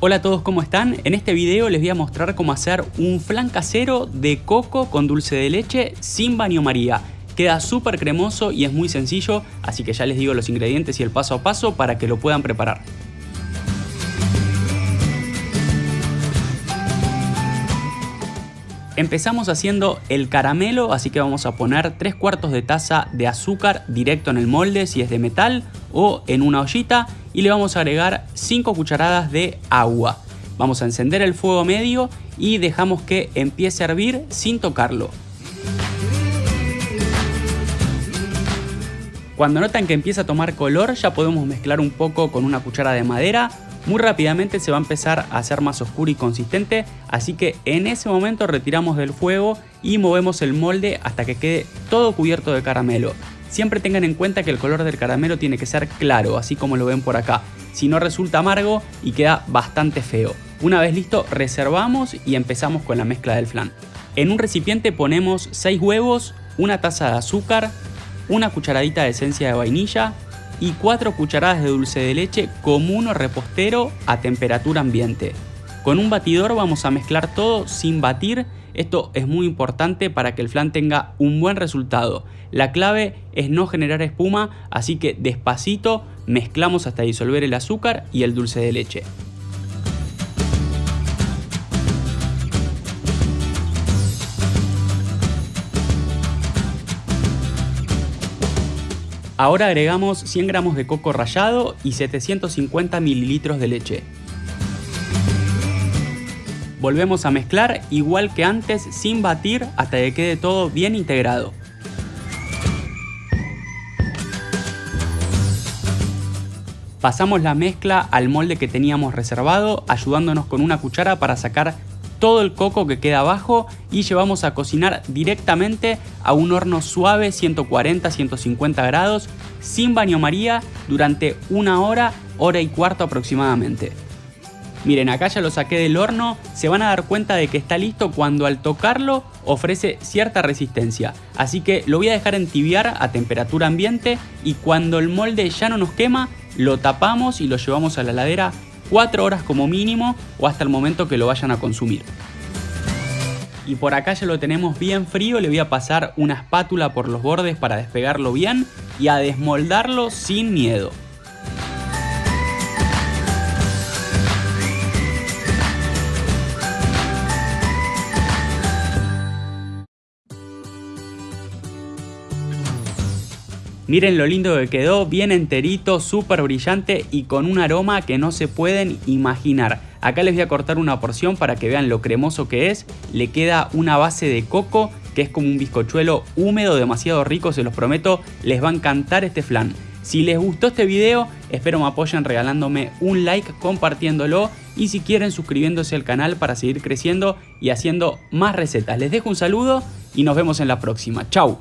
Hola a todos, ¿cómo están? En este video les voy a mostrar cómo hacer un flan casero de coco con dulce de leche sin baño maría. Queda súper cremoso y es muy sencillo, así que ya les digo los ingredientes y el paso a paso para que lo puedan preparar. Empezamos haciendo el caramelo, así que vamos a poner 3 cuartos de taza de azúcar directo en el molde si es de metal o en una ollita y le vamos a agregar 5 cucharadas de agua. Vamos a encender el fuego medio y dejamos que empiece a hervir sin tocarlo. Cuando notan que empieza a tomar color ya podemos mezclar un poco con una cuchara de madera. Muy rápidamente se va a empezar a hacer más oscuro y consistente, así que en ese momento retiramos del fuego y movemos el molde hasta que quede todo cubierto de caramelo. Siempre tengan en cuenta que el color del caramelo tiene que ser claro, así como lo ven por acá. Si no resulta amargo y queda bastante feo. Una vez listo, reservamos y empezamos con la mezcla del flan. En un recipiente ponemos 6 huevos, una taza de azúcar, una cucharadita de esencia de vainilla y 4 cucharadas de dulce de leche común o repostero a temperatura ambiente. Con un batidor vamos a mezclar todo sin batir esto es muy importante para que el flan tenga un buen resultado. La clave es no generar espuma, así que despacito mezclamos hasta disolver el azúcar y el dulce de leche. Ahora agregamos 100 gramos de coco rallado y 750 mililitros de leche. Volvemos a mezclar igual que antes sin batir hasta que quede todo bien integrado. Pasamos la mezcla al molde que teníamos reservado ayudándonos con una cuchara para sacar todo el coco que queda abajo y llevamos a cocinar directamente a un horno suave 140-150 grados sin baño maría durante una hora, hora y cuarto aproximadamente. Miren, acá ya lo saqué del horno, se van a dar cuenta de que está listo cuando al tocarlo ofrece cierta resistencia. Así que lo voy a dejar entibiar a temperatura ambiente y cuando el molde ya no nos quema, lo tapamos y lo llevamos a la heladera 4 horas como mínimo o hasta el momento que lo vayan a consumir. Y por acá ya lo tenemos bien frío, le voy a pasar una espátula por los bordes para despegarlo bien y a desmoldarlo sin miedo. Miren lo lindo que quedó, bien enterito, súper brillante y con un aroma que no se pueden imaginar. Acá les voy a cortar una porción para que vean lo cremoso que es. Le queda una base de coco que es como un bizcochuelo húmedo, demasiado rico, se los prometo. Les va a encantar este flan. Si les gustó este video, espero me apoyen regalándome un like, compartiéndolo y si quieren suscribiéndose al canal para seguir creciendo y haciendo más recetas. Les dejo un saludo y nos vemos en la próxima. Chau.